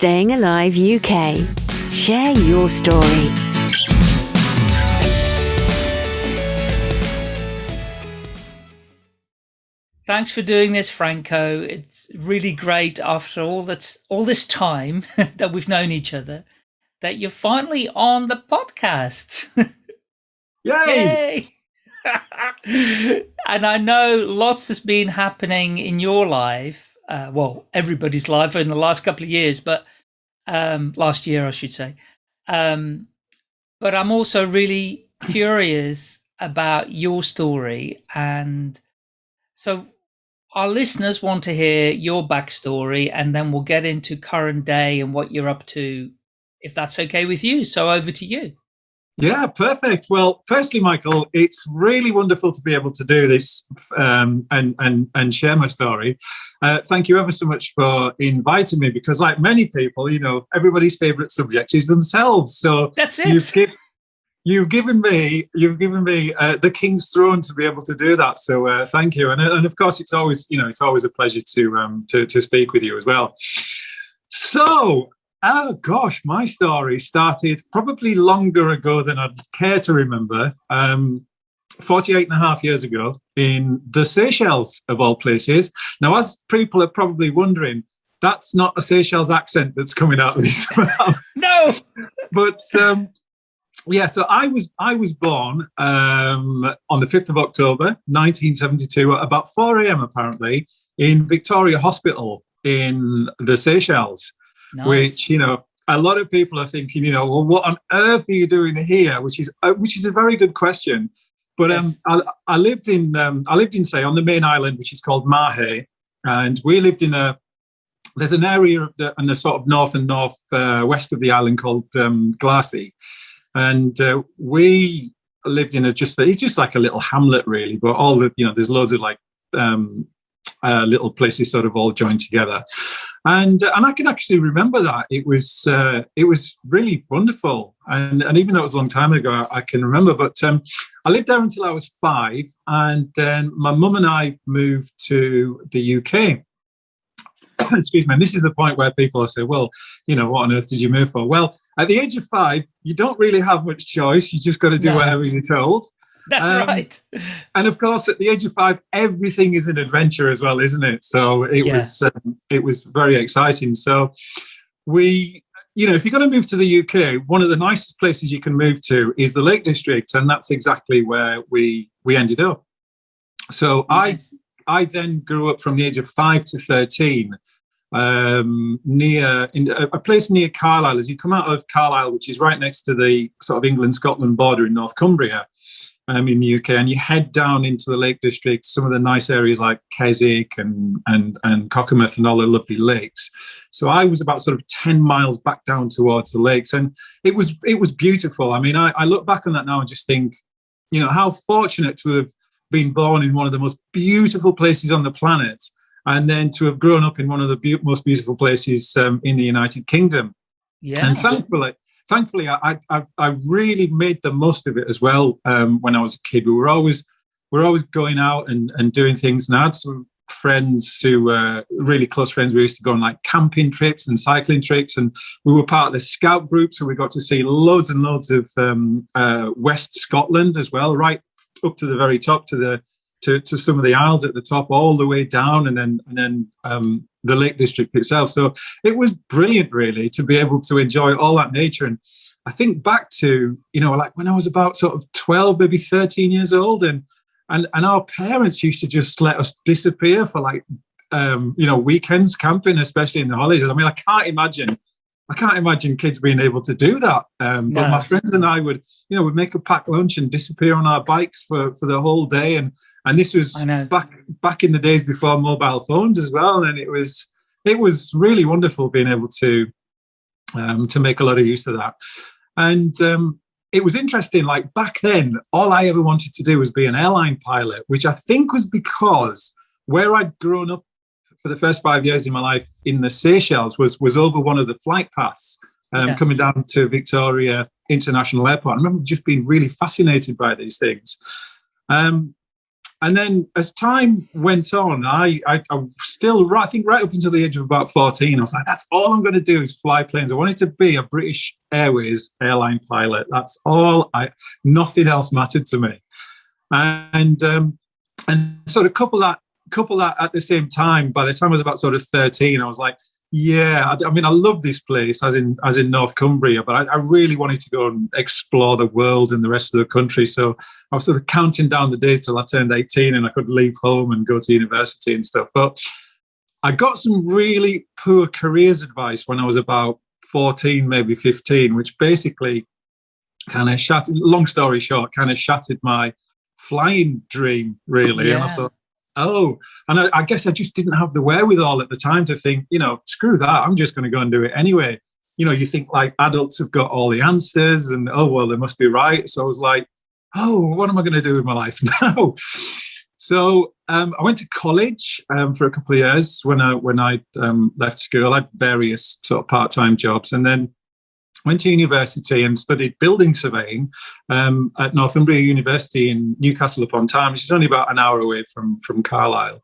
Staying Alive UK. Share your story. Thanks for doing this, Franco. It's really great after all that's all this time that we've known each other that you're finally on the podcast. Yay! Yay! and I know lots has been happening in your life. Uh, well, everybody's life in the last couple of years, but um, last year, I should say. Um, but I'm also really curious about your story. And so our listeners want to hear your backstory and then we'll get into current day and what you're up to, if that's okay with you. So over to you. Yeah, perfect. Well, firstly, Michael, it's really wonderful to be able to do this um, and and and share my story. Uh, thank you ever so much for inviting me because, like many people, you know, everybody's favorite subject is themselves. So that's it. You've, give, you've given me you've given me uh, the king's throne to be able to do that. So uh, thank you. And and of course, it's always you know it's always a pleasure to um to to speak with you as well. So Oh gosh, my story started probably longer ago than I'd care to remember. Um, 48 and a half years ago in the Seychelles, of all places. Now, as people are probably wondering, that's not a Seychelles accent that's coming out of this mouth. no. but um, yeah, so I was I was born um, on the 5th of October, 1972, at about 4 a.m. apparently, in Victoria Hospital in the Seychelles nice. which you know a lot of people are thinking, you know, well, what on earth are you doing here? Which is uh, which is a very good question. But um. I, I, lived in um, I lived in say on the main island, which is called Mahé, and we lived in a there's an area of the, in the sort of north and north uh, west of the island called um, Glacis, and uh, we lived in a just it's just like a little hamlet really, but all the you know there's loads of like um, uh, little places sort of all joined together and uh, and I can actually remember that it was uh, it was really wonderful, and and even though it was a long time ago, I, can remember. But um, I lived there until I was five, and then my mum and I moved to the UK. Excuse me. And this is the point where people say, "Well, you know, what on earth did you move for?" Well, at the age of five, you don't really have much choice. You just got to do no. whatever you're told. That's um, right. And of course, at the age of five, everything is an adventure as well, isn't it? So it yeah. was um, it was very exciting. So we, you know, if you're going to move to the UK, one of the nicest places you can move to is the Lake District, and that's exactly where we we ended up. So nice. I I then grew up from the age of five to thirteen um, near in a, a, place near Carlisle. As you come out of Carlisle, which is right next to the sort of England Scotland border in North Cumbria, um, in the UK, and you head down into the Lake District, some of the nice areas like Keswick and and and Cockermouth and all the lovely lakes. So I was about sort of ten miles back down towards the lakes, and it was it was beautiful. I mean, I, I look back on that now and just think, you know, how fortunate to have been born in one of the most beautiful places on the planet, and then to have grown up in one of the be most beautiful places um, in the United Kingdom. Yeah. And thankfully, thankfully, I, I, I really made the most of it as well. Um, when I was a kid, we were always we are always going out and, and doing things. And I had some friends who were really close friends. We used to go on like camping trips and cycling trips, and we were part of the scout group, so we got to see loads and loads of um, uh, West Scotland as well, right up to the very top to the to, to some of the isles at the top, all the way down, and then and then um, the Lake District itself. So it was brilliant, really, to be able to enjoy all that nature. And I think back to, you know, like when I was about sort of 12, maybe 13 years old, and and and our parents used to just let us disappear for like um, you know, weekends camping, especially in the holidays. I mean, I can't imagine I can't imagine kids being able to do that. Um, but no. my friends and I would, you know, would make a packed lunch and disappear on our bikes for, for the whole day. And and this was back back in the days before mobile phones as well. And it was it was really wonderful being able to um, to make a lot of use of that. And um, it was interesting. Like back then, all I ever wanted to do was be an airline pilot, which I think was because where I'd grown up for the first five years in my life in the Seychelles was was over one of the flight paths um, yeah. coming down to Victoria International Airport. I remember just being really fascinated by these things. Um, and then as time went on, I, I, I still, I think right up until the age of about 14, I was like, that's all I'm going to do is fly planes. I wanted to be a British Airways airline pilot. That's all I, nothing else mattered to me. And, um, and sort of couple that, couple that at the same time, by the time I was about sort of 13, I was like, yeah, I, I, mean, I love this place, as in as in North Cumbria, but I, I, really wanted to go and explore the world and the rest of the country. So I was sort of counting down the days till I turned 18 and I could leave home and go to university and stuff. But I got some really poor careers advice when I was about 14, maybe 15, which basically kind of shattered. Long story short, kind of shattered my flying dream, really. Yeah. And I thought, oh, and I, I, guess I just didn't have the wherewithal at the time to think, you know, screw that, I'm just going to go and do it anyway. You know, you think like adults have got all the answers and, oh, well, they must be right. So I was like, oh, what am I going to do with my life now? so um, I went to college um, for a couple of years when I when I um, left school. I had various sort of part time jobs, and then went to university and studied building surveying um, at Northumbria University in Newcastle upon Tyne, which is only about an hour away from from Carlisle.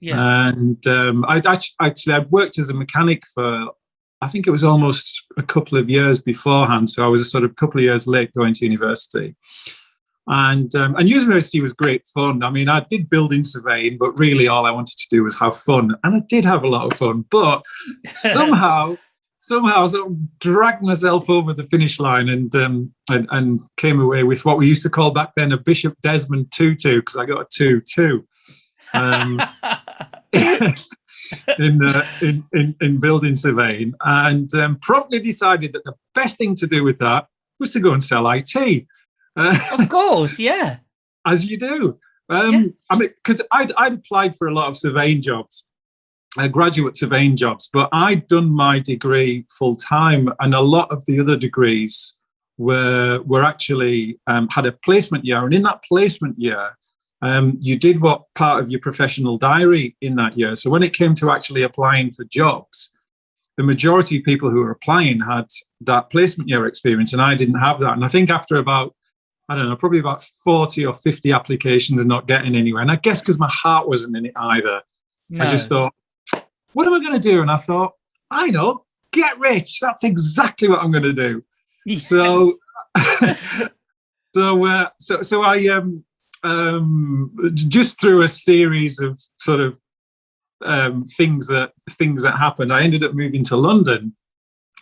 Yeah. And um, I actually I worked as a mechanic for I think it was almost a couple of years beforehand. So I was a sort of couple of years late going to university. And um, and university was great fun. I mean, I did building surveying, but really all I wanted to do was have fun, and I did have a lot of fun. But somehow somehow sort of dragged myself over the finish line and, um, and, and came away with what we used to call back then a Bishop Desmond two-two because I got a two-two. Um, in, uh, in, in in building surveying, and um, promptly decided that the best thing to do with that was to go and sell IT. Uh, of course, yeah, as you do. Um, yeah. I mean, because I'd I'd applied for a lot of surveying jobs, uh, graduate surveying jobs, but I'd done my degree full time, and a lot of the other degrees were were actually um, had a placement year, and in that placement year, um, you did what part of your professional diary in that year. So when it came to actually applying for jobs, the majority of people who were applying had that placement year experience, and I didn't have that. And I think after about I don't know, probably about 40 or 50 applications and not getting anywhere. And I guess because my heart wasn't in it either. No. I just thought, what am I going to do? And I thought, I know, get rich. That's exactly what I'm going to do. Yes. So, so, uh, so, so I um, um, just through a series of sort of um, things that things that happened, I ended up moving to London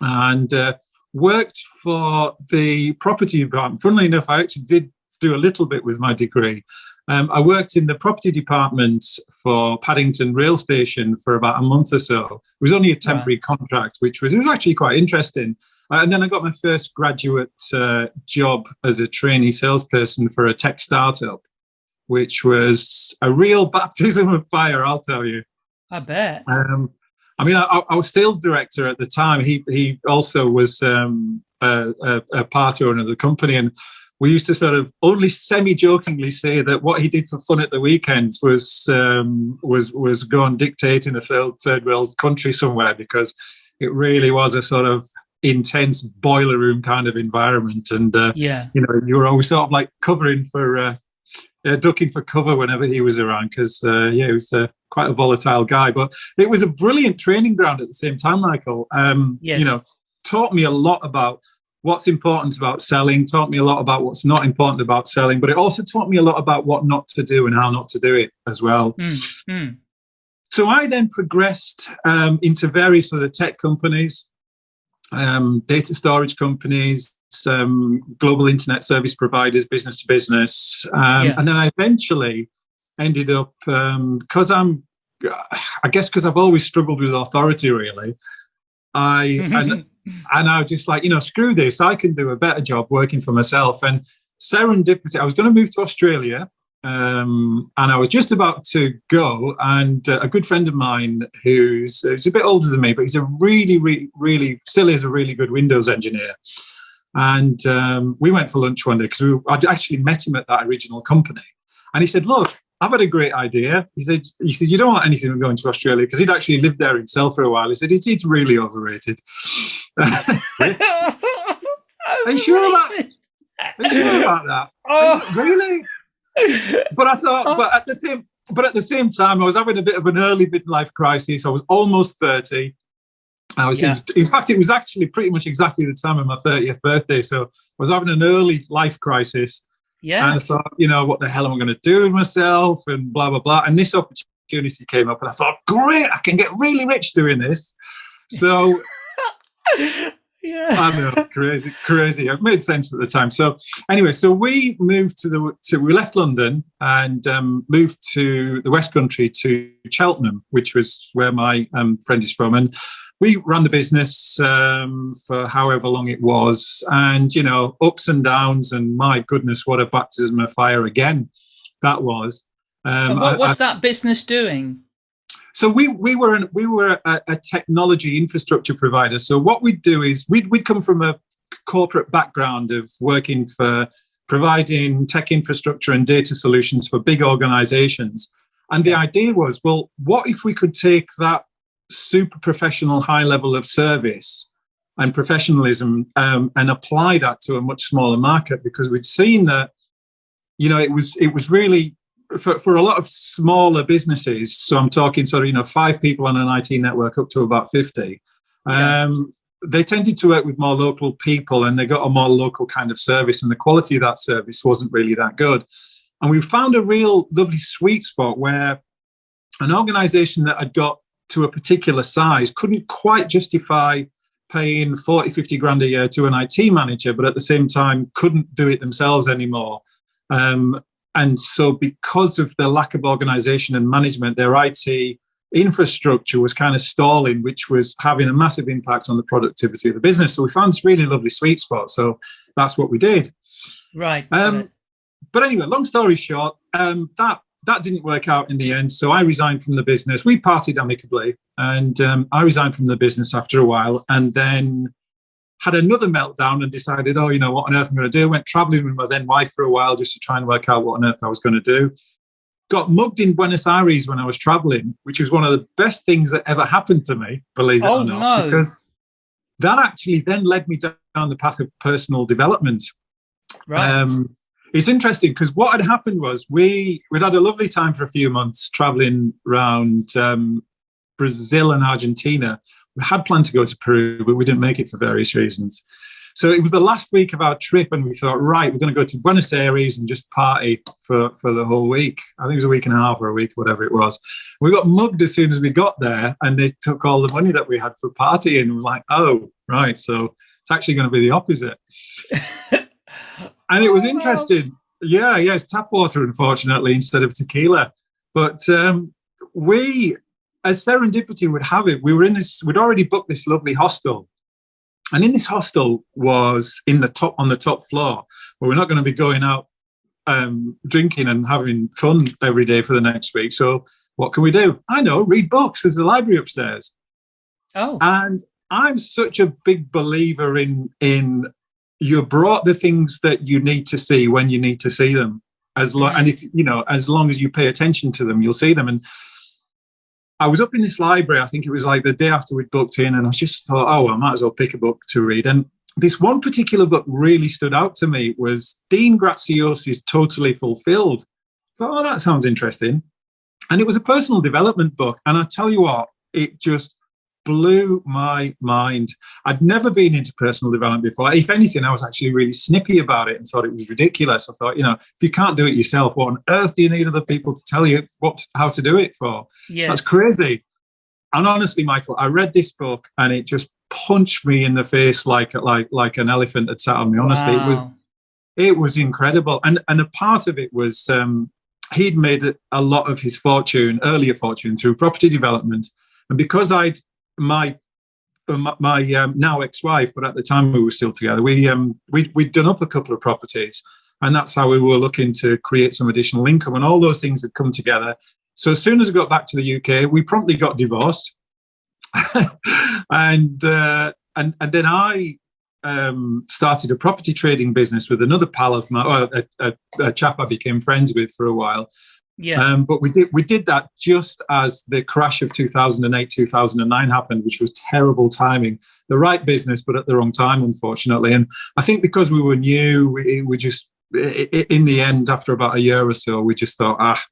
and uh, worked for the property department. Funnily enough, I actually did do a little bit with my degree. Um, I worked in the property department for Paddington Rail Station for about a month or so. It was only a temporary right. contract, which was it was actually quite interesting. Uh, and then I got my first graduate uh, job as a trainee salesperson for a tech startup, which was a real baptism of fire, I'll tell you. I bet. Um, I mean, I, I, was sales director at the time. He he also was um, a, a, a part owner of the company, and we used to sort of only semi-jokingly say that what he did for fun at the weekends was um, was was go and dictate in a third, third world country somewhere because it really was a sort of intense boiler room kind of environment. And uh, yeah. you know you were always sort of like covering for uh, uh, ducking for cover whenever he was around because uh, yeah he was uh, quite a volatile guy. But it was a brilliant training ground at the same time michael. Um, yes. you know taught me a lot about what's important about selling, taught me a lot about what's not important about selling, but it also taught me a lot about what not to do and how not to do it as well. Mm, mm. So I then progressed um, into various sort of tech companies, um, data storage companies, some global internet service providers, business to business. Um, yeah. And then I eventually ended up, because um, I'm, I guess because I've always struggled with authority really, I, and, and I was just like, you know, screw this. I can do a better job working for myself. And serendipity, I was going to move to Australia. Um, and I was just about to go, and uh, a good friend of mine who's, who's a bit older than me, but he's a really, really, really still is a really good Windows engineer. And um, we went for lunch one day because I'd actually met him at that original company. And he said, Look, I've had a great idea. He said, he said, you don't want anything going to Australia because he'd actually lived there himself for a while. He said, it's, it's really overrated. Are you sure about Are you sure about that? Oh. really? but I thought, oh. but at the same, but at the same time, I was having a bit of an early midlife crisis. I was almost thirty. I was, yeah. in fact, it was actually pretty much exactly the time of my 30th birthday. So I was having an early life crisis. Yeah. And I thought, you know, what the hell am I going to do with myself and blah, blah, blah. And this opportunity came up and I thought, great, I can get really rich doing this. So yeah. I know, crazy, crazy. It made sense at the time. So anyway, so we moved to the to we left London and um, moved to the West Country to Cheltenham, which was where my um, friend is from, and we ran the business um, for however long it was, and you know, ups and downs, and my goodness, what a baptism of fire again that was. Um, what was I, that business doing? So we we were an, we were a, a, technology infrastructure provider. So what we'd do is we'd we'd come from a corporate background of working for providing tech infrastructure and data solutions for big organizations. And the idea was, well, what if we could take that super professional high level of service and professionalism um, and apply that to a much smaller market? Because we'd seen that, you know, it was it was really for, for a lot of smaller businesses, so I'm talking sort of, you know, five people on an IT network up to about 50, yeah. um, they tended to work with more local people and they got a more local kind of service and the quality of that service wasn't really that good. And we found a real lovely sweet spot where an organization that had got to a particular size couldn't quite justify paying 40, 50 grand a year to an IT manager, but at the same time couldn't do it themselves anymore. Um, and so, because of the lack of organization and management, their IT infrastructure was kind of stalling, which was having a massive impact on the productivity of the business. So, we found this really lovely sweet spot. So, that's what we did. Right. Um, but anyway, long story short, um, that that didn't work out in the end. So I resigned from the business. We parted amicably, and um, I resigned from the business after a while. And then had another meltdown and decided, oh, you know, what on earth I'm going to do? Went traveling with my then wife for a while just to try and work out what on earth I was going to do. Got mugged in Buenos Aires when I was traveling, which was one of the best things that ever happened to me, believe it oh, or not. No. Because that actually then led me down the path of personal development. Right. Um, it's interesting because what had happened was we we'd had a lovely time for a few months traveling around um, Brazil and Argentina we had planned to go to Peru, but we didn't make it for various reasons. So it was the last week of our trip, and we thought, right, we're going to go to Buenos Aires and just party for, for the whole week. I think it was a week and a half or a week, whatever it was. We got mugged as soon as we got there, and they took all the money that we had for partying. We're like, oh, right. So it's actually going to be the opposite. and it was oh, interesting. Yeah, yeah, tap water, unfortunately, instead of tequila. But um, we as serendipity would have it, we were in this, we'd already booked this lovely hostel. And in this hostel was in the top, on the top floor, where we're not going to be going out um, drinking and having fun every day for the next week. So what can we do? I know, read books. There's a library upstairs. Oh. And I'm such a big believer in, in you brought the things that you need to see when you need to see them as long, and mm. if, you know, as long as you pay attention to them, you'll see them. And I was up in this library, I think it was like the day after we'd booked in, and I just thought, oh, I might as well pick a book to read. And this one particular book really stood out to me was Dean Graziosi's Totally Fulfilled. I thought, oh, that sounds interesting. And it was a personal development book. And I tell you what, it just blew my mind. I'd never been into personal development before. If anything, I was actually really snippy about it and thought it was ridiculous. I thought, you know, if you can't do it yourself, what on earth do you need other people to tell you what how to do it for? Yes. That's crazy. And honestly, Michael, I read this book and it just punched me in the face like like like an elephant had sat on me. Honestly, wow. it was it was incredible. And and a part of it was um, he'd made a lot of his fortune, earlier fortune, through property development. And because I'd my uh, my um, now ex-wife, but at the time we were still together, we um we we'd done up a couple of properties, and that's how we were looking to create some additional income, and all those things had come together. So as soon as I got back to the UK, we promptly got divorced, and uh, and and then I um, started a property trading business with another pal of mine, a, a, a chap I became friends with for a while, yeah. Um, but we did we did that just as the crash of 2008 2009 happened, which was terrible timing. The right business, but at the wrong time, unfortunately. And I think because we were new, we, we just in the end, after about a year or so, we just thought, ah,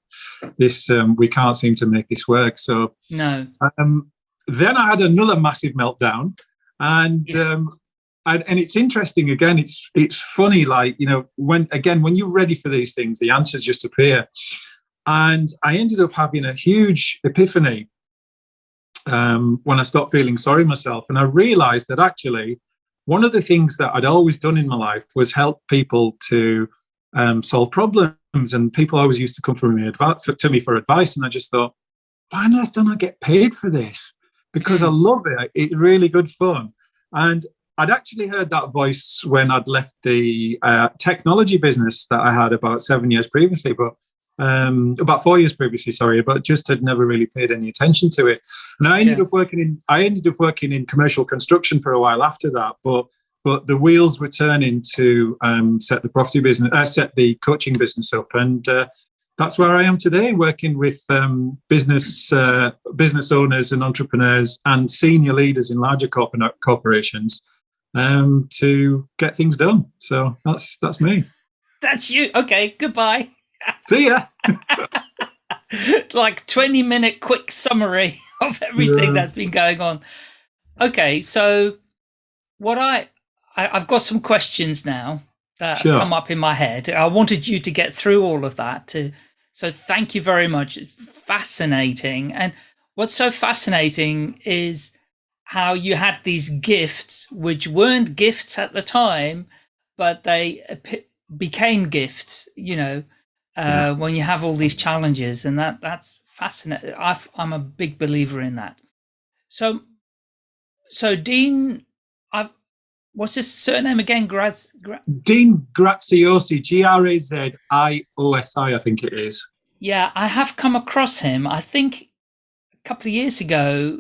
this um, we can't seem to make this work. So no. Um, then I had another massive meltdown, and yeah. um, and, and it's interesting again. It's it's funny, like you know, when again when you're ready for these things, the answers just appear. And I ended up having a huge epiphany um, when I stopped feeling sorry myself, and I realised that actually one of the things that I'd always done in my life was help people to um, solve problems, and people always used to come from me to me for advice, and I just thought, why on earth don't I get paid for this? Because I mm. love it. It's really good fun. And I'd actually heard that voice when I'd left the uh, technology business that I had about seven years previously, but um, about four years previously, sorry, but just had never really paid any attention to it. And I ended yeah. up working in I ended up working in commercial construction for a while after that, but but the wheels were turning to um, set the property business, uh, set the coaching business up, and uh, that's where I am today, working with um, business uh, business owners and entrepreneurs and senior leaders in larger corporate corporations um, to get things done. So that's that's me. That's you. Okay. Goodbye. See ya. like 20 minute quick summary of everything yeah. that's been going on. Okay, so what I, I have got some questions now that sure. come up in my head. I wanted you to get through all of that to so thank you very much. It's fascinating. And what's so fascinating is how you had these gifts which weren't gifts at the time, but they became gifts, you know, uh, when you have all these challenges, and that that's fascinating. i am a big believer in that. So, so Dean, I've what's his surname again? Graz, Gra Dean Graziosi, G R A Z I O S I, I think it is. Yeah, I have come across him. I think a couple of years ago,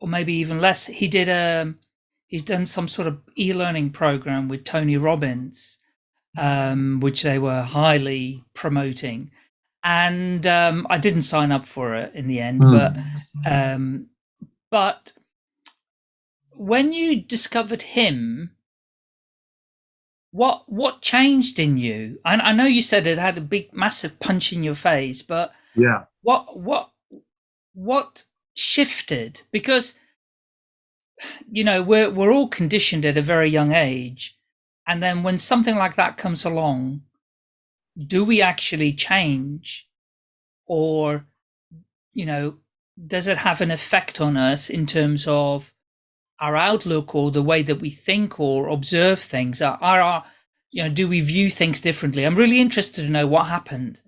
or maybe even less. He did a. Um, he's done some sort of e-learning program with Tony Robbins um, which they were highly promoting. And um, I didn't sign up for it in the end, mm. but um, but when you discovered him, what what changed in you? I, I know you said it had a big, massive punch in your face, but yeah, what what what shifted? Because you know we're we're all conditioned at a very young age and then when something like that comes along, do we actually change or, you know, does it have an effect on us in terms of our outlook or the way that we think or observe things? Are, are you know, do we view things differently? I'm really interested to know what happened.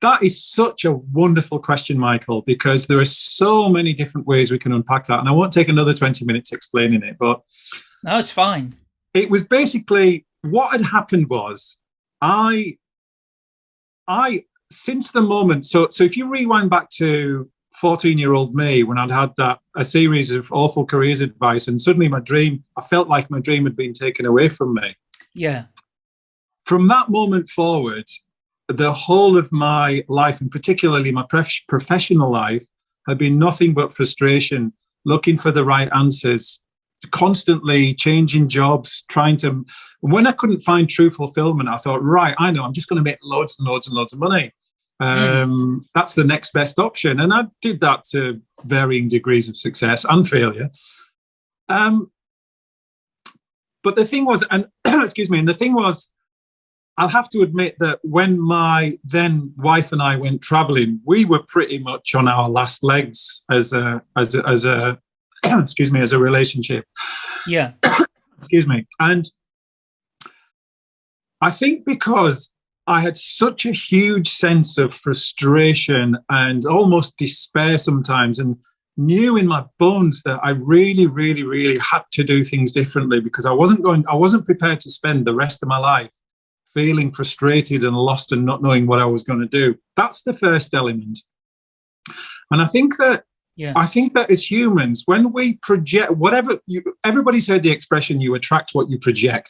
That is such a wonderful question, Michael, because there are so many different ways we can unpack that. And I won't take another 20 minutes explaining it, but. No, it's fine it was basically what had happened was I, I since the moment. So so if you rewind back to 14 year old me when I'd had that a series of awful careers advice and suddenly my dream, I felt like my dream had been taken away from me. Yeah. From that moment forward, the whole of my life, and particularly my professional life, had been nothing but frustration, looking for the right answers, constantly changing jobs, trying to. When I couldn't find true fulfillment, I thought, right, I know, I'm just going to make loads and loads and loads of money. Um, mm. That's the next best option, and I did that to varying degrees of success and failure. Um, but the thing was, and excuse me, and the thing was, I'll have to admit that when my then wife and I went traveling, we were pretty much on our last legs as a as a, as a excuse me, as a relationship. Yeah. excuse me. And I think because I had such a huge sense of frustration and almost despair sometimes, and knew in my bones that I really, really, really had to do things differently because I wasn't going, I wasn't prepared to spend the rest of my life feeling frustrated and lost and not knowing what I was going to do. That's the first element. And I think that yeah. I think that as humans, when we project whatever you, everybody's heard the expression, you attract what you project.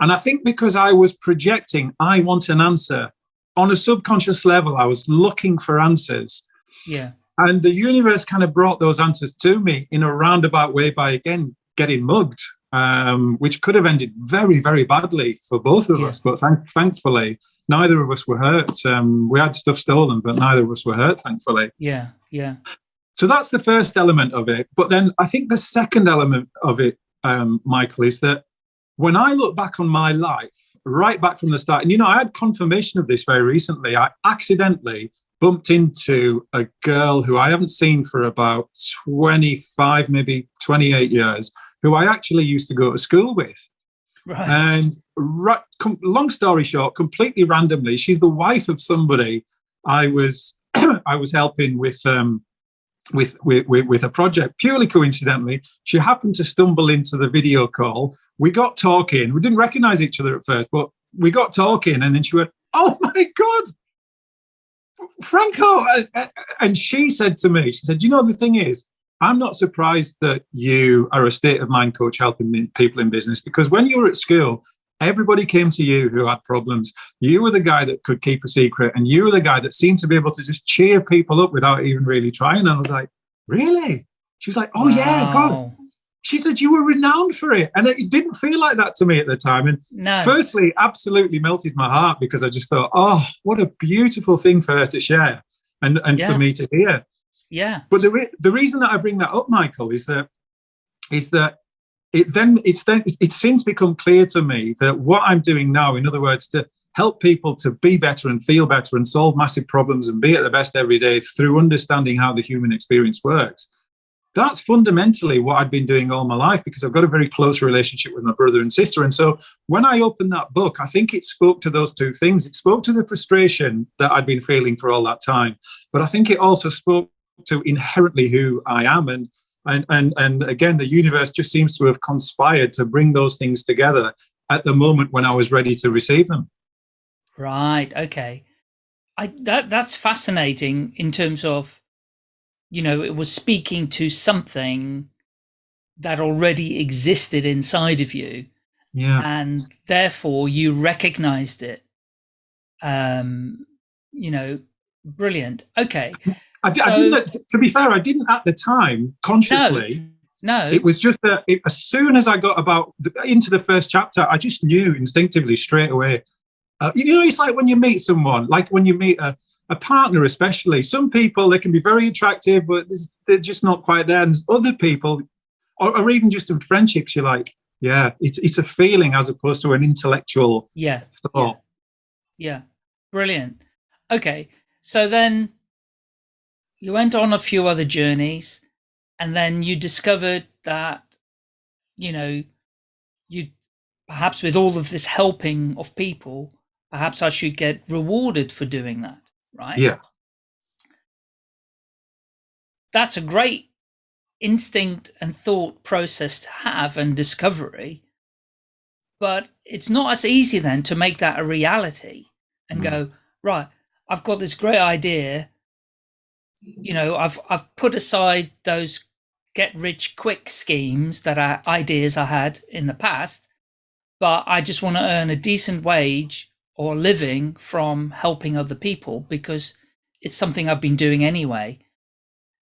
And I think because I was projecting, I want an answer. On a subconscious level, I was looking for answers. Yeah. And the universe kind of brought those answers to me in a roundabout way by, again, getting mugged. um, which could have ended very, very badly for both of yeah. us. But thank, thankfully, neither of us were hurt. Um, we had stuff stolen, but neither of us were hurt, thankfully. Yeah, yeah. So that's the first element of it. But then I think the second element of it, um, Michael, is that when I look back on my life, right back from the start, and you know, I had confirmation of this very recently. I accidentally bumped into a girl who I haven't seen for about 25, maybe 28 years, who I actually used to go to school with. Right. And right, long story short, completely randomly, she's the wife of somebody I was I was helping with um, with, with with a project. Purely coincidentally, she happened to stumble into the video call. We got talking. We didn't recognize each other at first, but we got talking, and then she went, "Oh my god, Franco!" And she said to me, "She said, you know, the thing is, I'm not surprised that you are a state of mind coach helping people in business because when you were at school, everybody came to you who had problems. You were the guy that could keep a secret, and you were the guy that seemed to be able to just cheer people up without even really trying. And I was like, really? She was like, oh, wow. yeah, God. She said, you were renowned for it. And it didn't feel like that to me at the time. And no. firstly, absolutely melted my heart because I just thought, oh, what a beautiful thing for her to share and, and yeah. for me to hear. Yeah. But the re the reason that I bring that up, Michael, is that is that it then it's then it's since become clear to me that what I'm doing now, in other words, to help people to be better and feel better and solve massive problems and be at the best every day through understanding how the human experience works. That's fundamentally what I've been doing all my life because I've got a very close relationship with my brother and sister. And so when I opened that book, I think it spoke to those two things. It spoke to the frustration that I'd been feeling for all that time. But I think it also spoke to inherently who I am. And, and, and, and again, the universe just seems to have conspired to bring those things together at the moment when I was ready to receive them. Right. Okay. I, that that's fascinating in terms of, you know, it was speaking to something that already existed inside of you. Yeah. And therefore you recognized it. Um, you know, brilliant. Okay. I, so, I, didn't. To be fair, I didn't at the time consciously. No, no. it was just that it, as soon as I got about the, into the first chapter, I just knew instinctively straight away. Uh, you know, it's like when you meet someone, like when you meet a, a partner, especially. Some people they can be very attractive, but they're just not quite there. And other people, or, or even just in friendships, you're like, yeah, it's it's a feeling as opposed to an intellectual yeah thought. Yeah, yeah. brilliant. Okay, so then you went on a few other journeys and then you discovered that, you know, you perhaps with all of this helping of people, perhaps I should get rewarded for doing that, right? Yeah. That's a great instinct and thought process to have and discovery. But it's not as easy then to make that a reality and mm. go, right, I've got this great idea you know, I've I've put aside those get rich quick schemes that are ideas I had in the past, but I just want to earn a decent wage or living from helping other people because it's something I've been doing anyway.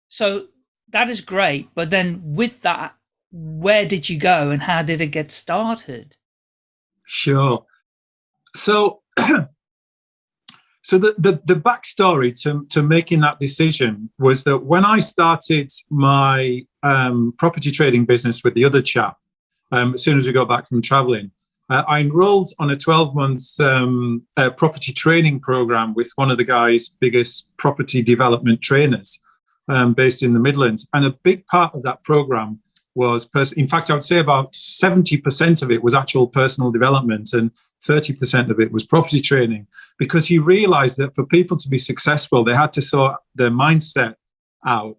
So that is great. But then with that, where did you go and how did it get started? Sure. So So the, the, the backstory to, to making that decision was that when I started my um, property trading business with the other chap, um, as soon as we got back from traveling, uh, I enrolled on a 12 month um, uh, property training program with one of the guy's biggest property development trainers um, based in the Midlands. And a big part of that program was, in fact, I would say about 70% of it was actual personal development and 30% of it was property training because he realized that for people to be successful, they had to sort their mindset out.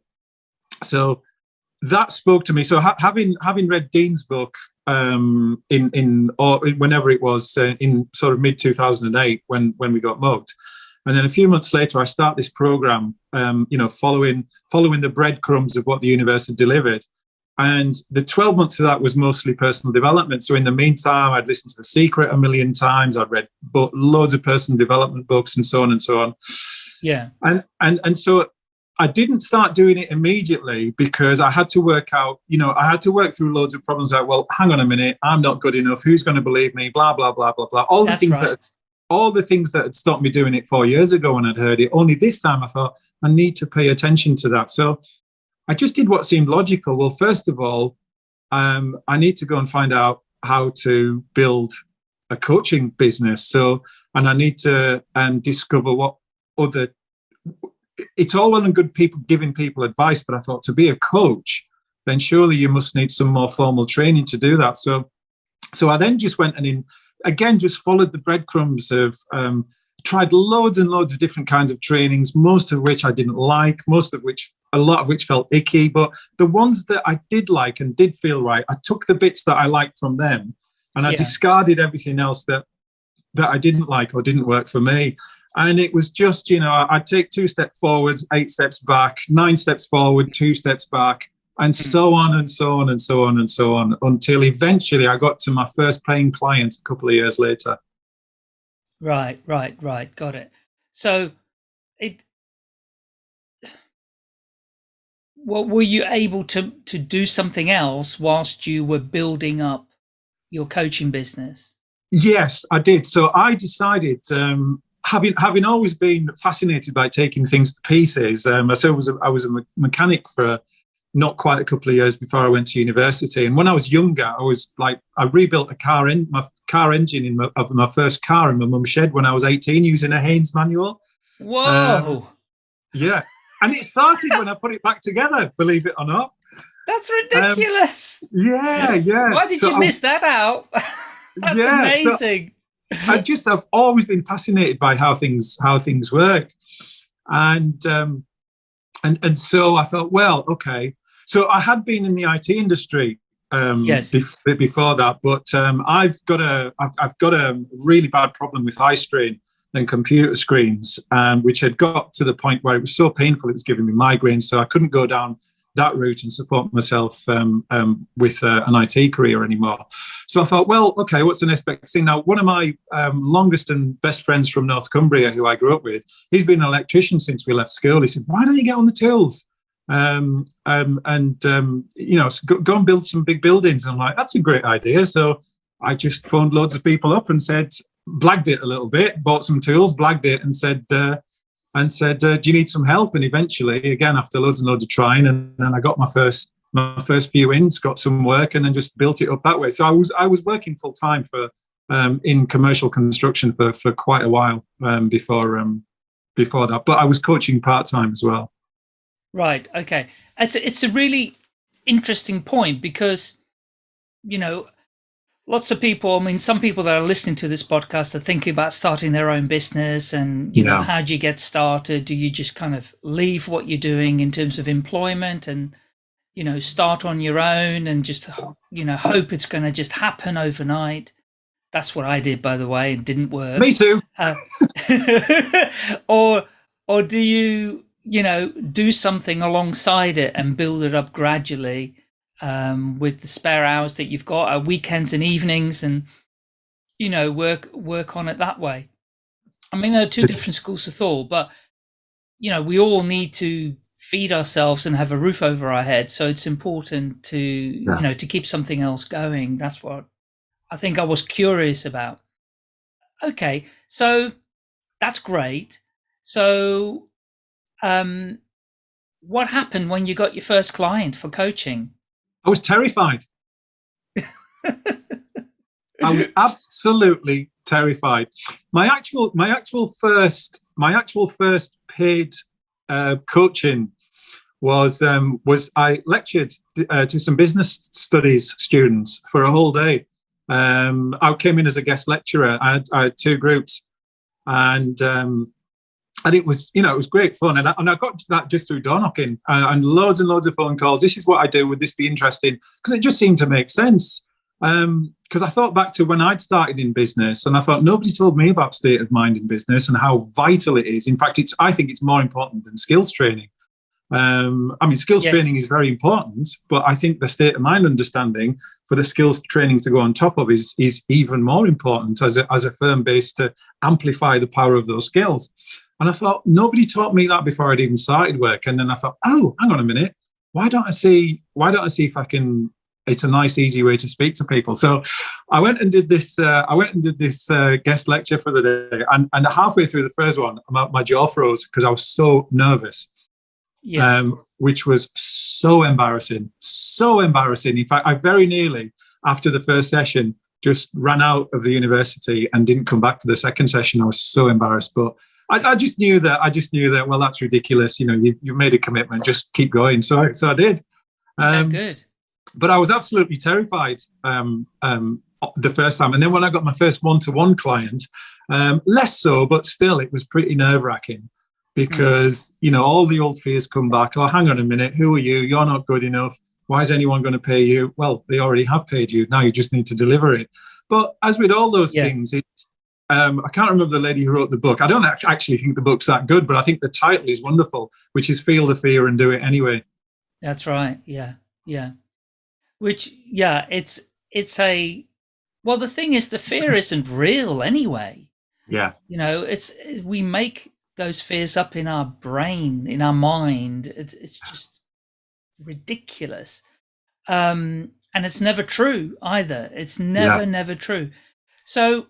So that spoke to me. So ha having having read Dean's book um, in in or whenever it was uh, in sort of mid 2008 when when we got mugged, and then a few months later I start this program, um, you know, following following the breadcrumbs of what the universe had delivered. And the 12 months of that was mostly personal development. So in the meantime, I'd listened to The Secret a million times. I'd read loads of personal development books and so on and so on. Yeah. And and and so I didn't start doing it immediately because I had to work out, you know, I had to work through loads of problems like, well, hang on a minute, I'm not good enough. Who's going to believe me? Blah, blah, blah, blah, blah. All the things right. that all the things that had stopped me doing it four years ago when I'd heard it. Only this time I thought I need to pay attention to that. So I just did what seemed logical. Well, first of all, um, I need to go and find out how to build a coaching business. So, and I need to um, discover what other. It's all well and good people giving people advice, but I thought to be a coach, then surely you must need some more formal training to do that. So, so I then just went and in again just followed the breadcrumbs of um, tried loads and loads of different kinds of trainings, most of which I didn't like, most of which a lot of which felt icky, but the ones that I did like and did feel right, I took the bits that I liked from them and I Yeah. discarded everything else that that I didn't like or didn't work for me. And it was just, you know, I'd take two steps forwards, eight steps back, nine steps forward, two steps back, and hmm. so on and so on and so on and so on until eventually I got to my first paying client a couple of years later. Right, right, right. Got it. So, it. Well, were you able to to do something else whilst you were building up your coaching business? Yes, I did. So I decided, um, having having always been fascinated by taking things to pieces. Um, so I was a, I was a mechanic for not quite a couple of years before I went to university. And when I was younger, I was like I rebuilt a car in my car engine in my, of my first car in my mum's shed when I was eighteen using a Haynes manual. Whoa, Yeah, and it started when I put it back together. Believe it or not. that's ridiculous! Yeah, yeah. Why did So you I- miss that out? that's Yeah, so- amazing. I just I've always been fascinated by how things how things work, and um, and and so I thought, well, okay. So I had been in the IT industry um, Yes. bef- before that, but um, I've got a I've, I've got a really bad problem with eye strain and computer screens, um, which had got to the point where it was so painful it was giving me migraines, so I couldn't go down that route and support myself um, um, with uh, an IT career anymore. So I thought, well, okay, what's the next thing? Now, one of my um, longest and best friends from North Cumbria, who I grew up with, he's been an electrician since we left school. He said, why don't you get on the tools? Um, um, and, um, you know, go, go and build some big buildings. And I'm like, that's a great idea. So I just phoned loads of people up and said, blagged it a little bit, bought some tools, blagged it, and said, uh, and said, uh, "Do you need some help?" And eventually, again, after loads and loads of trying, and then I got my first my first few ins, got some work, and then just built it up that way. So I was I was working full time for um, in commercial construction for for quite a while um, before um, before that, but I was coaching part time as well. Right. Okay. It's a, it's a really interesting point because, you know, lots of people. I mean, some people that are listening to this podcast are thinking about starting their own business, and you know, how do you get started? Do you just kind of leave what you're doing in terms of employment and, you know, start on your own and just you know hope it's going to just happen overnight? That's what I did, by the way, and didn't work. Me too. Uh, or or do you you know do something alongside it and build it up gradually um, with the spare hours that you've got, uh, weekends and evenings, and you know work work on it that way. I mean, there are two different schools of thought, but you know we all need to feed ourselves and have a roof over our head. So it's important to Yeah. you know to keep something else going. That's what I think I was curious about. Okay, so that's great. So, um, what happened when you got your first client for coaching? I was terrified. I was absolutely terrified. My actual, my actual first, my actual first paid uh, coaching was um, was I lectured uh, to some business studies students for a whole day. Um, I came in as a guest lecturer. I had, I had two groups, and um, and it was you know it was great fun. And I, and I got that just through door knocking and, and loads and loads of phone calls. This is what I do. Would this be interesting? Because it just seemed to make sense. Because I thought back to when I'd started in business, and I thought nobody told me about state of mind in business and how vital it is. In fact, it's I think it's more important than skills training. Um, I mean, skills Yes. training is very important, but I think the state of mind understanding for the skills training to go on top of is is even more important as a, as a firm base to amplify the power of those skills. And I thought, nobody taught me that before I'd even started work. And then I thought, oh, hang on a minute. Why don't I see, why don't I see if I can, it's a nice, easy way to speak to people. So I went and did this, uh, I went and did this uh, guest lecture for the day. And, and halfway through the first one, my, my jaw froze because I was so nervous. Yeah. Um, which was so embarrassing, so embarrassing. In fact, I very nearly, after the first session, just ran out of the university and didn't come back for the second session. I was so embarrassed, but I, I, just knew that. I just knew that. Well, that's ridiculous. You know, you you made a commitment. Just keep going. So I, so I did. Um, good. But I was absolutely terrified um, um, the first time, and then when I got my first one-to-one client, um, less so, but still, it was pretty nerve-wracking because mm. you know all the old fears come back. Oh, hang on a minute. Who are you? You're not good enough. Why is anyone going to pay you? Well, they already have paid you. Now you just need to deliver it. But as with all those yeah. things, it's um, I can't remember the lady who wrote the book. I don't actually think the book's that good, but I think the title is wonderful, which is Feel the Fear and Do It Anyway. That's right. Yeah. Yeah. Which, yeah, it's, it's a, well, the thing is, the fear isn't real anyway. Yeah. You know, it's, we make those fears up in our brain, in our mind. It's, it's just ridiculous. Um, and it's never true either. It's never, yeah. never true. So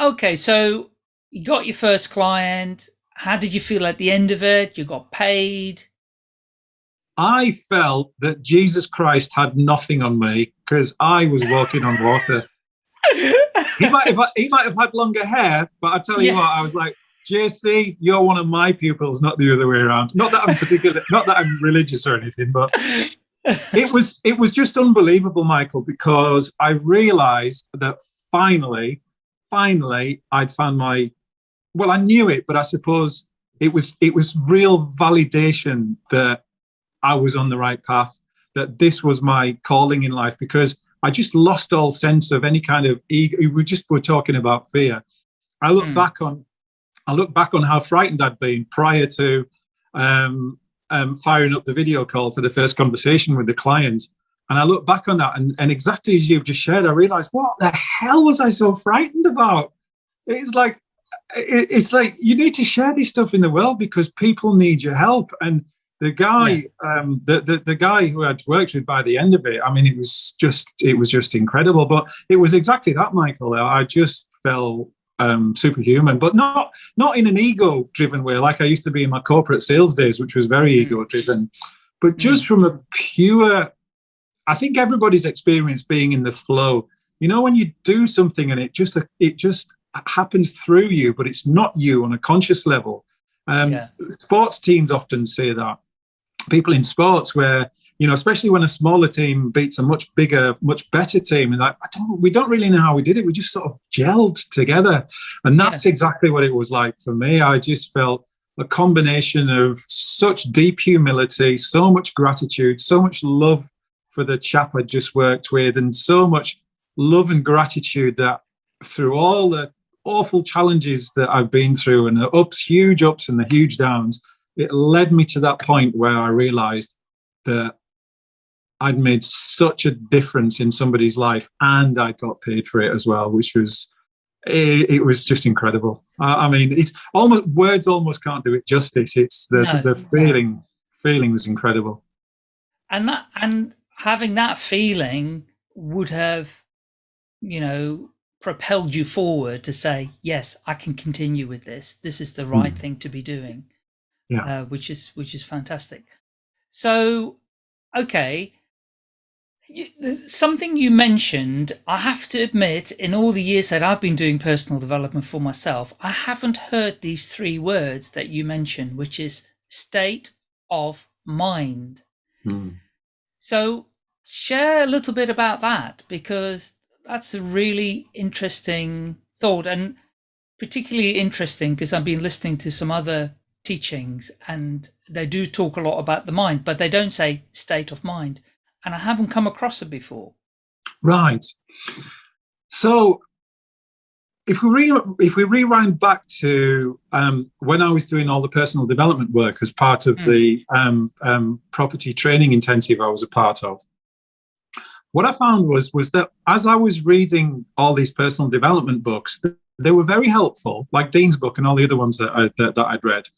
Okay, so you got your first client. How did you feel at the end of it? You got paid. I felt that Jesus Christ had nothing on me because I was walking on water. he might have he might have had longer hair, but I tell you yeah. what, I was like, JC, you're one of my pupils, not the other way around. Not that I'm particular, not that I'm religious or anything, but it was it was just unbelievable, Michael, because I realized that finally finally I'd found my, well, I knew it, but I suppose it was, it was real validation that I was on the right path, that this was my calling in life because I just lost all sense of any kind of ego. We just were talking about fear. I look mm. back on, I look back on how frightened I'd been prior to um, um, firing up the video call for the first conversation with the client. And I look back on that and, and exactly as you've just shared, I realized, what the hell was I so frightened about? It's like, it's like you need to share this stuff in the world because people need your help. And the guy, yeah. um, the, the, the guy who I'd worked with by the end of it, I mean, it was just, it was just incredible. But it was exactly that, Michael. I just felt um, superhuman, but not not in an ego-driven way, like I used to be in my corporate sales days, which was very mm. ego-driven, but just mm. from a pure I think everybody's experienced being in the flow. You know, when you do something and it just it just happens through you, but it's not you on a conscious level. Um, yeah. Sports teams often say that. People in sports where you know, especially when a smaller team beats a much bigger, much better team, and like, I don't, we don't really know how we did it. We just sort of gelled together, and that's yeah. exactly what it was like for me. I just felt a combination of such deep humility, so much gratitude, so much love for the chap I just worked with, and so much love and gratitude that through all the awful challenges that I've been through and the ups, huge ups and the huge downs, it led me to that point where I realized that I'd made such a difference in somebody's life and I got paid for it as well, which was, it, it was just incredible. I, I, mean, it's almost, words almost can't do it justice. It's the, no, the feeling, no. feeling was incredible. And that, and having that feeling would have, you know, propelled you forward to say, yes, I can continue with this. This is the right mm. thing to be doing. Yeah. Uh, which is, which is fantastic. So, okay. Something you mentioned, I have to admit, in all the years that I've been doing personal development for myself, I haven't heard these three words that you mentioned, which is state of mind. Mm. So share a little bit about that because that's a really interesting thought and particularly interesting because I've been listening to some other teachings and they do talk a lot about the mind, but they don't say state of mind. And I haven't come across it before. Right. So if we re if we rewind back to um, when I was doing all the personal development work as part of mm. the um, um, property training intensive I was a part of, what I found was was that as I was reading all these personal development books, they were very helpful, like Dean's book and all the other ones that, I, that, that I'd read.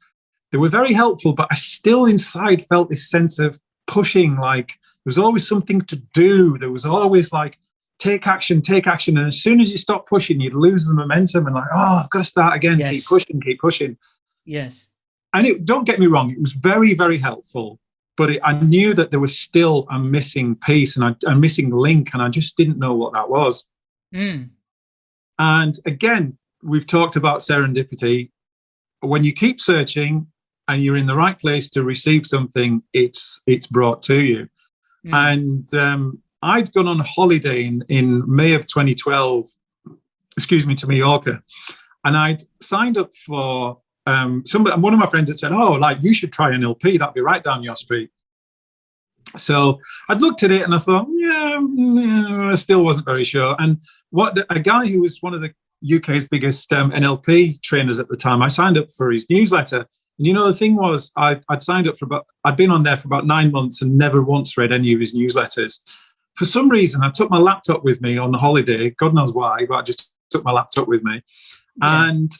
They were very helpful, but I still inside felt this sense of pushing, like there was always something to do. There was always like, take action, take action. And as soon as you stop pushing, you'd lose the momentum and like, oh, I've got to start again, yes. keep pushing, keep pushing. Yes. And it, don't get me wrong, it was very, very helpful. But it, I knew that there was still a missing piece and a, a missing link, and I just didn't know what that was. Mm. And again, we've talked about serendipity. When you keep searching and you're in the right place to receive something, it's it's brought to you. Mm. And um, I'd gone on holiday in, in May of 2012, excuse me, to Mallorca, and I'd signed up for um, somebody. One of my friends had said, "Oh, like you should try NLP. That'd be right down your street." So I'd looked at it and I thought, yeah, yeah I still wasn't very sure. And what the, a guy who was one of the UK's biggest um, NLP trainers at the time, I signed up for his newsletter. And you know, the thing was, I, would signed up for about, I'd been on there for about nine months and never once read any of his newsletters. For some reason, I took my laptop with me on the holiday. God knows why, but I just took my laptop with me. Yeah. And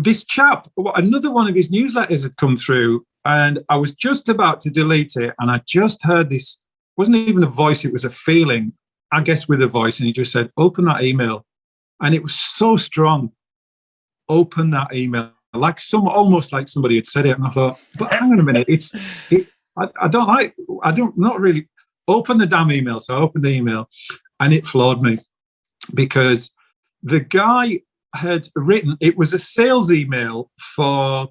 this chap, another one of his newsletters had come through, and I was just about to delete it, and I just heard this. wasn't even a voice; it was a feeling. I guess with a voice, and he just said, "Open that email," and it was so strong. Open that email, like some almost like somebody had said it, and I thought, "But hang on a minute, it's it, I, I don't like I don't not really open the damn email." So I opened the email, and it floored me because the guy had written it was a sales email for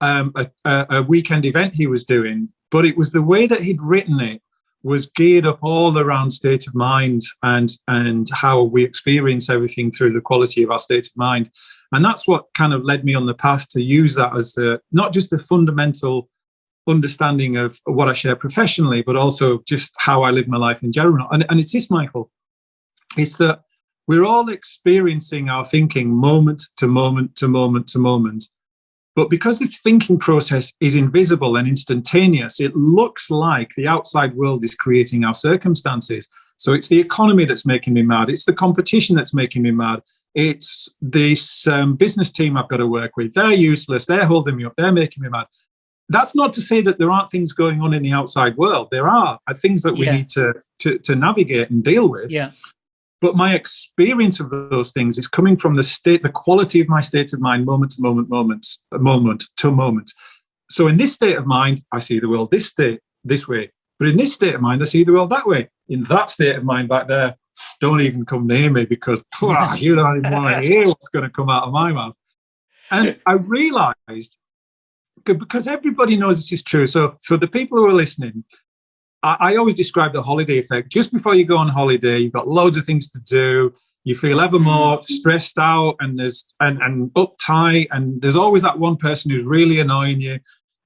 um, a, a, weekend event he was doing, but it was the way that he'd written it was geared up all around state of mind and and how we experience everything through the quality of our state of mind. And that's what kind of led me on the path to use that as the not just the fundamental understanding of what i share professionally but also just how i live my life in general. And, and it's this michael it's that we're all experiencing our thinking moment to moment to moment to moment but because the thinking process is invisible and instantaneous, it looks like the outside world is creating our circumstances. So it's the economy that's making me mad. It's the competition that's making me mad. It's this um, business team I've got to work with. They're useless. They're holding me up. They're making me mad. That's not to say that there aren't things going on in the outside world. There are things that we yeah. need to, to, to navigate and deal with. Yeah. But my experience of those things is coming from the state, the quality of my state of mind, moment to moment, moment, moment to moment. So in this state of mind, I see the world this state, this way. But in this state of mind, I see the world that way. In that state of mind back there, don't even come near me because you don't even want to hear what's going to come out of my mouth. And I realized because everybody knows this is true. So for the people who are listening, I, I always describe the holiday effect. Just before you go on holiday, you've got loads of things to do. You feel ever more stressed out and there's and, and uptight, and there's always that one person who's really annoying you,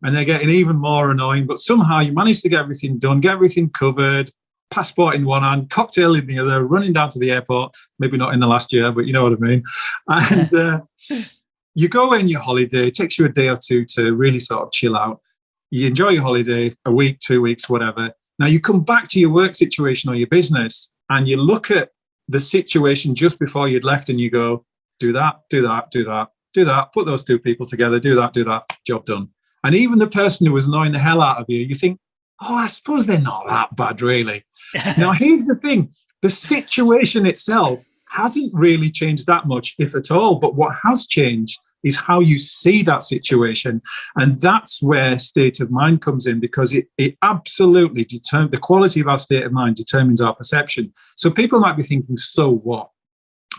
and they're getting even more annoying. But somehow you manage to get everything done, get everything covered, passport in one hand, cocktail in the other, running down to the airport. Maybe not in the last year, but you know what I mean. And uh, you go in your holiday. It takes you a day or two to really sort of chill out. You enjoy your holiday, a week, two weeks, whatever. Now you come back to your work situation or your business and you look at the situation just before you'd left and you go, do that, do that, do that, do that, put those two people together, do that, do that, job done. And even the person who was annoying the hell out of you, you think, oh, I suppose they're not that bad, really. now, here's the thing the situation itself hasn't really changed that much, if at all. But what has changed is how you see that situation. And that's where state of mind comes in because it, it absolutely determines the quality of our state of mind determines our perception. So people might be thinking, so what?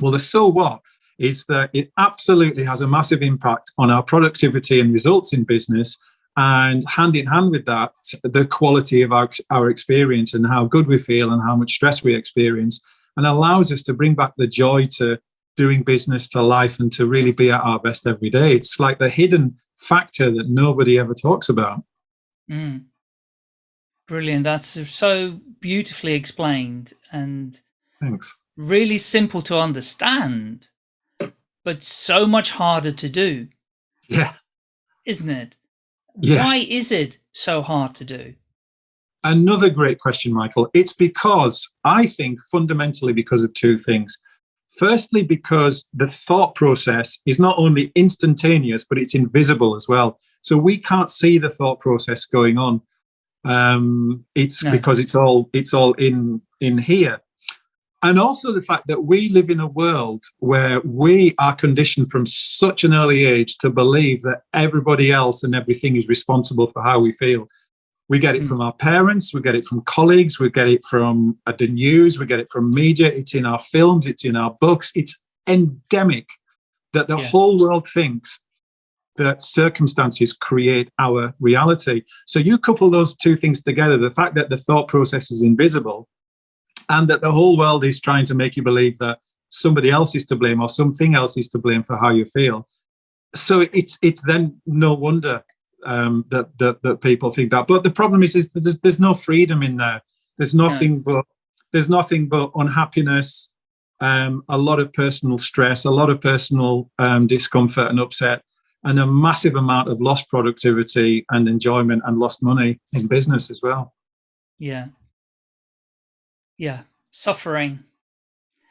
Well, the so what is that it absolutely has a massive impact on our productivity and results in business. And hand in hand with that, the quality of our, our experience and how good we feel and how much stress we experience, and allows us to bring back the joy to doing business to life and to really be at our best every day. It's like the hidden factor that nobody ever talks about. Mm. Brilliant. That's so beautifully explained and thanks. Really simple to understand, but so much harder to do. Yeah. Isn't it? Yeah. Why is it so hard to do? Another great question, Michael. It's because I think fundamentally because of two things. Firstly, because the thought process is not only instantaneous, but it's invisible as well. So we can't see the thought process going on. Um, it's no. because it's all it's all in in here and also the fact that we live in a world where we are conditioned from such an early age to believe that everybody else and everything is responsible for how we feel. We get it mm. from our parents, we get it from colleagues, we get it from uh, the news, we get it from media, it's in our films, it's in our books. It's endemic that the yeah. whole world thinks that circumstances create our reality. So you couple those two things together, the fact that the thought process is invisible and that the whole world is trying to make you believe that somebody else is to blame or something else is to blame for how you feel. So it's it's then no wonder um, that, that that people think that. But the problem is, is that there's, there's no freedom in there. There's nothing yeah. but there's nothing but unhappiness, um, a lot of personal stress, a lot of personal um, discomfort and upset, and a massive amount of lost productivity and enjoyment and lost money in business as well. Yeah, yeah, suffering.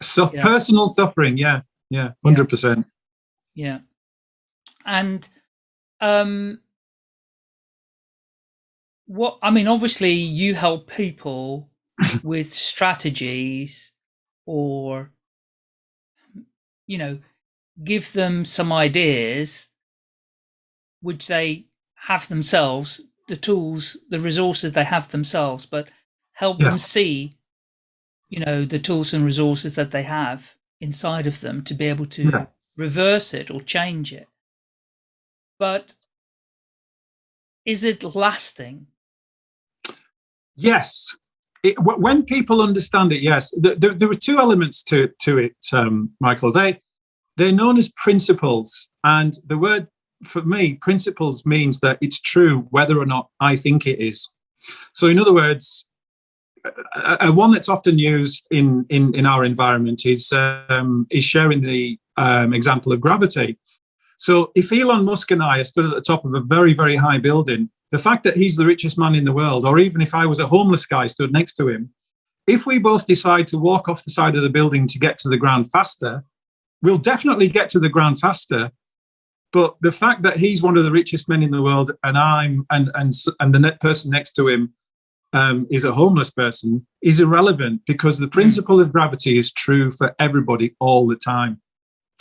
So yeah. personal suffering, yeah, yeah, hundred percent. Yeah, and um, what I mean, obviously, you help people with strategies, or you know, give them some ideas which they have themselves, the tools, the resources they have themselves, but help yeah. them see you know, the tools and resources that they have inside of them to be able to yeah. reverse it or change it. But is it lasting? Yes. It, when people understand it, yes. There, there, are two elements to, to it, um, Michael. They, they're known as principles. And the word, for me, principles means that it's true whether or not I think it is. So in other words, a, one that's often used in in, in our environment is um, is sharing the um, example of gravity. So if Elon Musk and I are stood at the top of a very very high building, the fact that he's the richest man in the world, or even if I was a homeless guy stood next to him, if we both decide to walk off the side of the building to get to the ground faster, we'll definitely get to the ground faster. But the fact that he's one of the richest men in the world, and I'm and and and the person next to him um, is a homeless person is irrelevant because the principle of gravity is true for everybody all the time.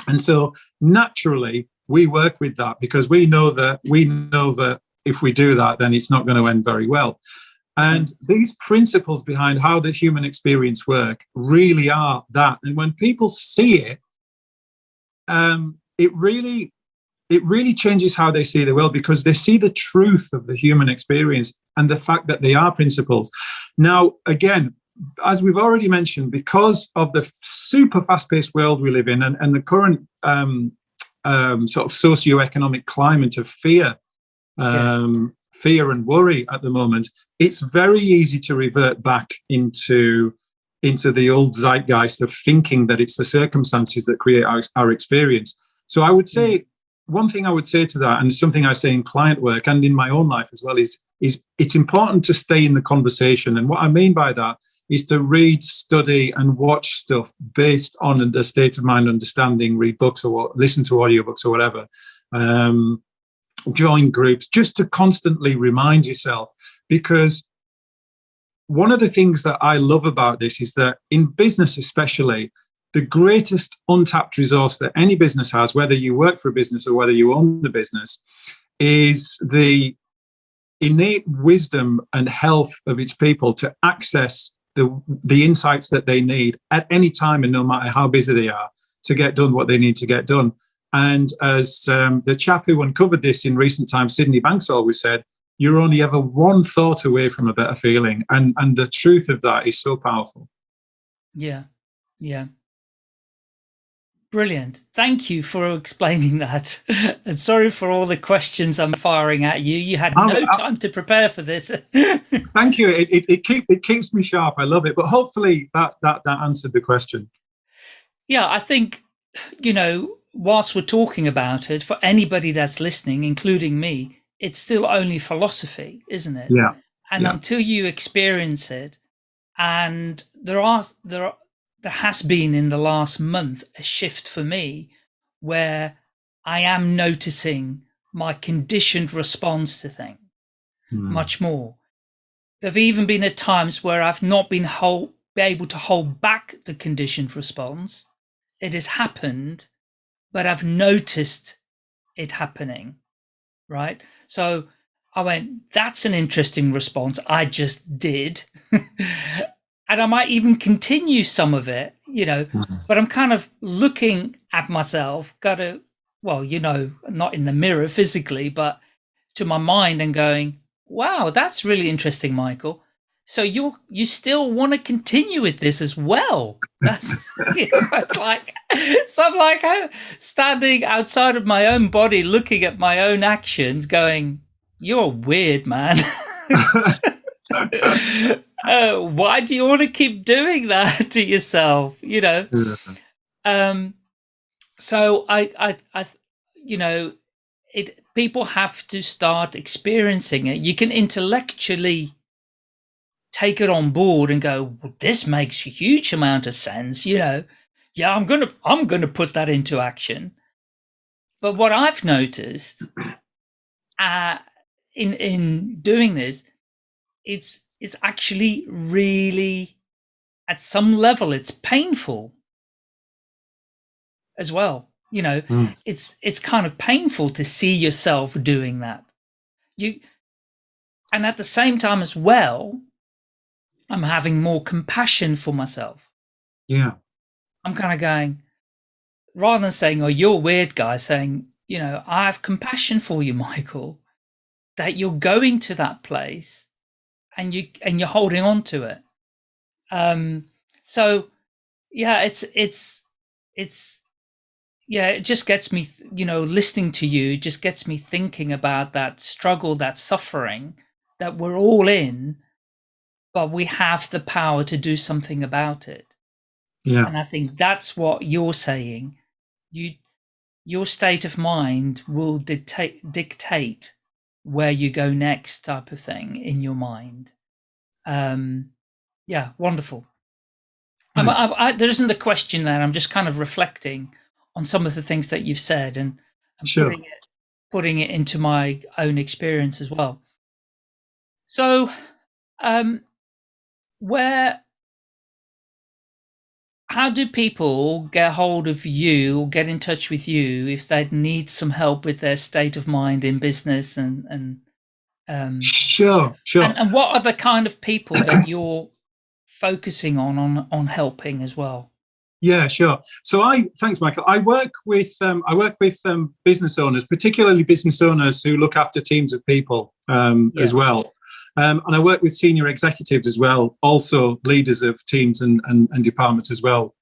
And so naturally we work with that because we know that we know that if we do that, then it's not going to end very well. And hmm. these principles behind how the human experience work really are that. And when people see it, um, it really it really changes how they see the world because they see the truth of the human experience and the fact that they are principles. Now, again, as we've already mentioned, because of the super fast-paced world we live in and, and the current um, um, sort of socio-economic climate of fear, um, yes. fear and worry at the moment, it's very easy to revert back into into the old zeitgeist of thinking that it's the circumstances that create our, our experience. So I would say mm one thing I would say to that, and something I say in client work and in my own life as well, is is it's important to stay in the conversation. And what I mean by that is to read, study, and watch stuff based on the state of mind understanding, read books or listen to audiobooks or whatever. Um, join groups just to constantly remind yourself because one of the things that I love about this is that in business especially the greatest untapped resource that any business has, whether you work for a business or whether you own the business, is the innate wisdom and health of its people to access the, the insights that they need at any time and no matter how busy they are to get done what they need to get done. And as um, the chap who uncovered this in recent times, Sydney Banks always said, you're only ever one thought away from a better feeling. And, and the truth of that is so powerful. Yeah, yeah. Brilliant. Thank you for explaining that. and sorry for all the questions I'm firing at you. You had no time to prepare for this. thank you. It, it, it, keep, it keeps me sharp. I love it. But hopefully that, that, that answered the question. Yeah, I think, you know, whilst we're talking about it, for anybody that's listening, including me, it's still only philosophy, isn't it? Yeah. And yeah. until you experience it, and there are there are there has been in the last month a shift for me where I am noticing my conditioned response to things hmm. much more. There have even been at times where I've not been hold, able to hold back the conditioned response. It has happened, but I've noticed it happening, right? So I went, that's an interesting response. I just did. and I might even continue some of it, you know, mm-hmm. but I'm kind of looking at myself, got to, well, you know, not in the mirror physically, but to my mind and going, wow, that's really interesting, Michael. So you you still want to continue with this as well? That's you know, it's like so I'm like uh, standing outside of my own body, looking at my own actions, going, "You're weird, man." uh, why do you want to keep doing that to yourself? You know. Yeah. Um. So I, I, I, you know, it. People have to start experiencing it. You can intellectually take it on board and go, well, "This makes a huge amount of sense." You know, yeah, I'm gonna, I'm gonna put that into action. But what I've noticed, uh, in in doing this, it's it's actually really, at some level, it's painful as well. You know, mm. it's it's kind of painful to see yourself doing that. You, and at the same time as well, I'm having more compassion for myself. Yeah. I'm kind of going, rather than saying, oh, you're weird guy, saying, you know, I have compassion for you, Michael, that you're going to that place and you and you're holding on to it. Um, so yeah, it's it's it's yeah, it just gets me, you know, listening to you just gets me thinking about that struggle, that suffering that we're all in, but we have the power to do something about it. Yeah. And I think that's what you're saying. You your state of mind will dictate dictate where you go next type of thing in your mind. Um, yeah, wonderful. Mm. I, I, there isn't a question there. I'm just kind of reflecting on some of the things that you've said and, and sure. putting it putting it into my own experience as well. So, um, where how do people get hold of you or get in touch with you if they need some help with their state of mind in business and and um, sure sure. and, and what are the kind of people that you're focusing on on on helping as well? Yeah sure. So i thanks michael. I work with um, i work with um, business owners particularly business owners who look after teams of people um, yeah. as well um, and I work with senior executives as well, also leaders of teams and, and, and departments as well.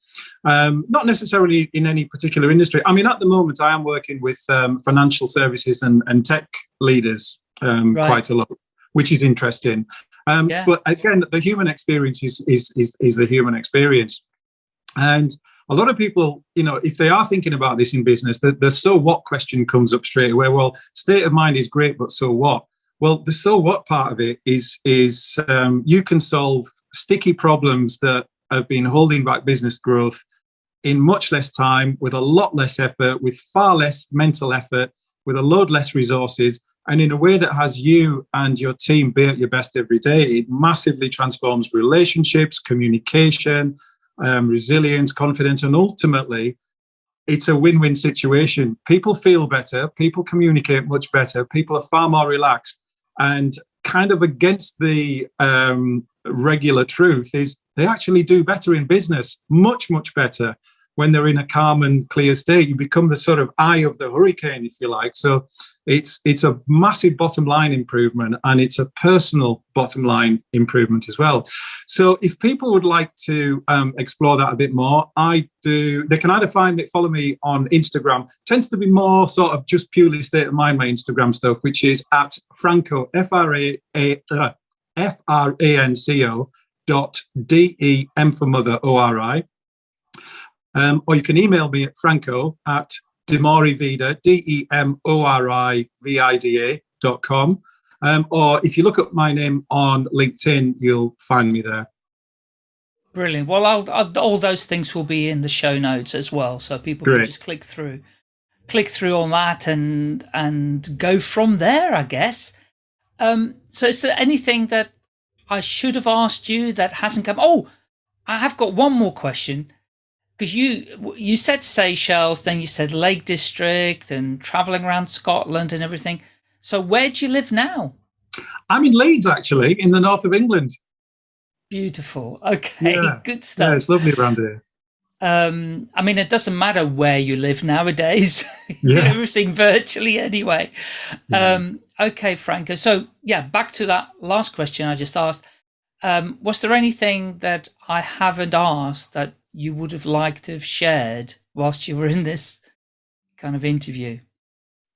Um, not necessarily in any particular industry. I mean, at the moment, I am working with um, financial services and, and tech leaders um, right. quite a lot, which is interesting. Um, yeah. But again, the human experience is, is, is, is the human experience. And a lot of people, you know, if they are thinking about this in business, the, the so what question comes up straight away. Well, state of mind is great, but so what? Well, the so what part of it is is um, you can solve sticky problems that have been holding back business growth in much less time, with a lot less effort, with far less mental effort, with a load less resources, and in a way that has you and your team be at your best every day. It massively transforms relationships, communication, um, resilience, confidence, and ultimately, it's a win-win situation. People feel better, people communicate much better, people are far more relaxed, and kind of against the um, regular truth is they actually do better in business, much, much better when they're in a calm and clear state. You become the sort of eye of the hurricane, if you like. So it's it's a massive bottom line improvement and it's a personal bottom line improvement as well. So if people would like to um, explore that a bit more, I do. They can either find it, follow me on Instagram. Tends to be more sort of just purely state of mind my Instagram stuff, which is at Franco F R A A uh, F R A N C O dot D E M for mother O R I. Um, or you can email me at franco at demorivida, D-E-M-O-R-I-V-I-D-A dot com. Um, or if you look up my name on LinkedIn, you'll find me there. Brilliant. Well, I'll, I'll, all those things will be in the show notes as well, so people Great. can just click through, click through on that, and and go from there. I guess. Um, so, is there anything that I should have asked you that hasn't come? Oh, I have got one more question because you you said Seychelles, then you said Lake District, and traveling around Scotland and everything. So, where do you live now? I'm in Leeds, actually, in the north of England. Beautiful. Okay, yeah. good stuff. Yeah, it's lovely around here. Um, I mean, it doesn't matter where you live nowadays. yeah. everything virtually anyway. Yeah. Um, okay, Franco. So yeah, back to that last question I just asked. Um, was there anything that I haven't asked that you would have liked to have shared whilst you were in this kind of interview?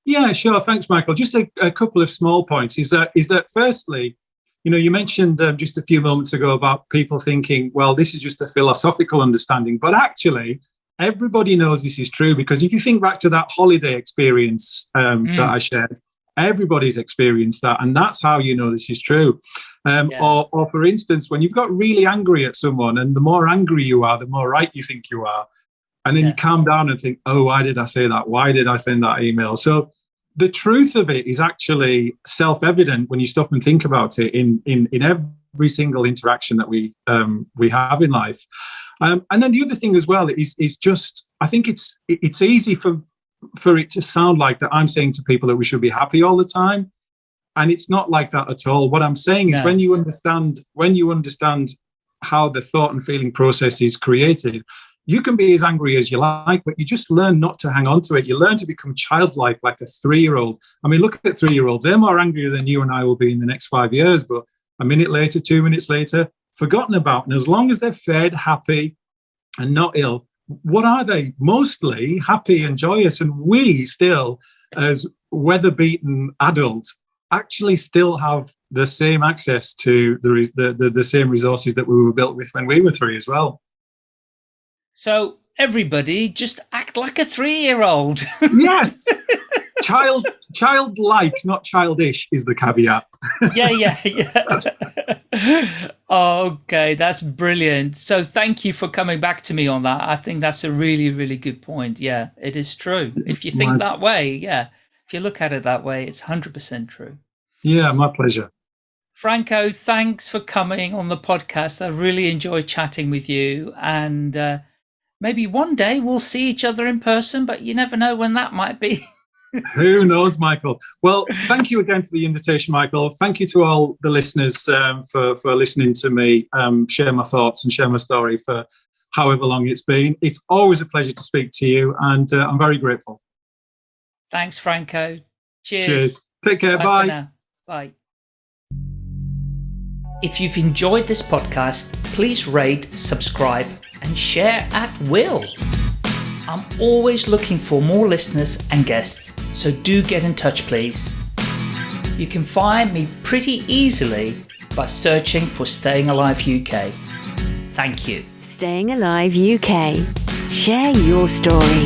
Yeah, sure. Thanks, Michael. Just a, a couple of small points. Is that is that firstly, you know, you mentioned um, just a few moments ago about people thinking, well, this is just a philosophical understanding, but actually, everybody knows this is true because if you think back to that holiday experience um, mm. that I shared, everybody's experienced that, and that's how you know this is true. Um, yeah. or, or, for instance, when you've got really angry at someone, and the more angry you are, the more right you think you are, and then yeah. you calm down and think, "Oh, why did I say that? Why did I send that email?" So the truth of it is actually self-evident when you stop and think about it in in in every single interaction that we um, we have in life. Um, and then the other thing as well is is just I think it's it's easy for for it to sound like that I'm saying to people that we should be happy all the time, and it's not like that at all. What I'm saying is when you understand when you understand how the thought and feeling process is created, you can be as angry as you like, but you just learn not to hang on to it. You learn to become childlike, like a three year old. I mean, look at three year olds. They're more angry than you and I will be in the next five years, but a minute later, two minutes later, forgotten about. And as long as they're fed, happy, and not ill, what are they? Mostly happy and joyous. And we still, as weather beaten adults, actually still have the same access to the, the, the, the same resources that we were built with when we were three as well. So everybody just act like a three-year-old. yes. Child, childlike, not childish, is the caveat. yeah, yeah, yeah. okay, that's brilliant. So thank you for coming back to me on that. I think that's a really, really good point. Yeah, it is true. If you think my... that way, yeah. If you look at it that way, it's 100% true. Yeah, my pleasure. Franco, thanks for coming on the podcast. I really enjoy chatting with you. And uh, maybe one day we'll see each other in person, but you never know when that might be. Who knows, Michael? Well, thank you again for the invitation, Michael. Thank you to all the listeners um, for, for listening to me um, share my thoughts and share my story for however long it's been. It's always a pleasure to speak to you, and uh, I'm very grateful. Thanks, Franco. Cheers. Cheers. Take care. Bye. Bye. Bye. If you've enjoyed this podcast, please rate, subscribe, and share at will. I'm always looking for more listeners and guests, so do get in touch please. You can find me pretty easily by searching for Staying Alive UK. Thank you. Staying Alive UK. Share your story.